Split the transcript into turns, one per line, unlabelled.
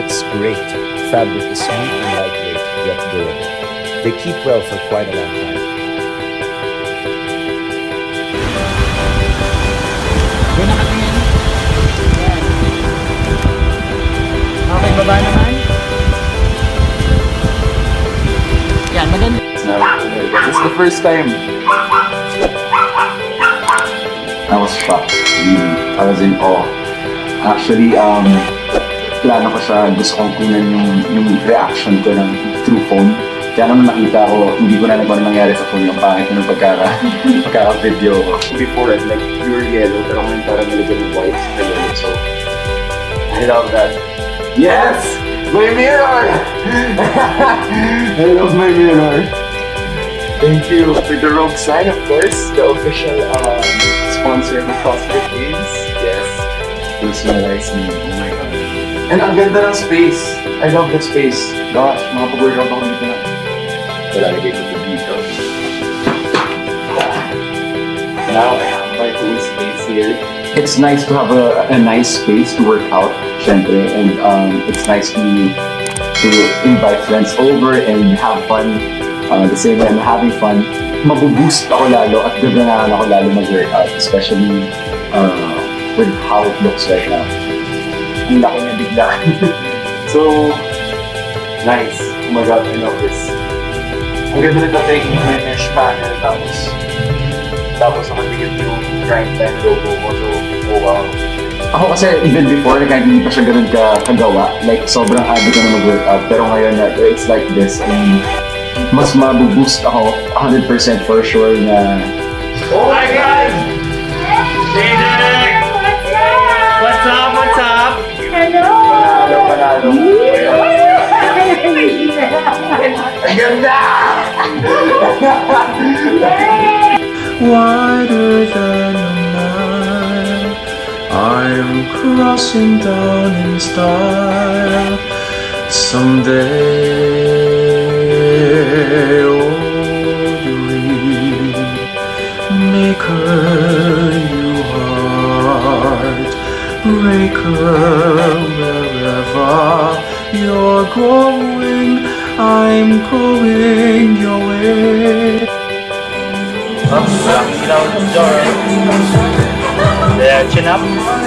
fits great. Fabric is smooth and lightweight, yet durable. They keep well for quite a long time.
Okay, baba naman. Yan, maganda.
This is the first time. I was shocked. Really. I was in awe. Actually, um, plano ko siya, gusto kong kunan yung, yung reaction ko ng through phone. Kaya naman nakita ko, hindi ko na alam kung ano nangyari sa phone yung pangit ng pagkaka, pagkaka-video ko. Before, like, pure yellow, pero ngayon parang nilagyan ng white sa yellow. So, I love that. Yes! My mirror! I love my mirror. Thank you for the Rogue sign, of course, the official um, sponsor of CrossFit Games. Yes. Personalized me. Oh my god. And ang ganda ng space. I love the space. Gosh, makapag-workout ako dito na. Lalagay ko ito dito. Now I have my own space here. It's nice to have a, a nice space to work out, syempre. And um, it's nice to to invite friends over and have fun. Uh, the same way I'm having fun, mabuboost ako lalo at gaganahan ako lalo mag-workout, especially uh, with how it looks right now. Ang laki niya bigla. so, nice. Oh my god, I love this. Ang ganda nito taking may mesh panel tapos tapos nakadikit yung grind time logo mo. So, oh wow. Ako kasi even before, kahit hindi pa siya ganun ka kagawa, like sobrang addict ko na mag-workout. Pero ngayon, na it's like this. And mas mabuboost ako 100% for sure na
Oh my God! Jaden!
wider than a mile. I'm crossing down in style someday. Dream maker, you heart breaker, wherever you're going, I'm going your way.
Up, down, down, down. There, chin up.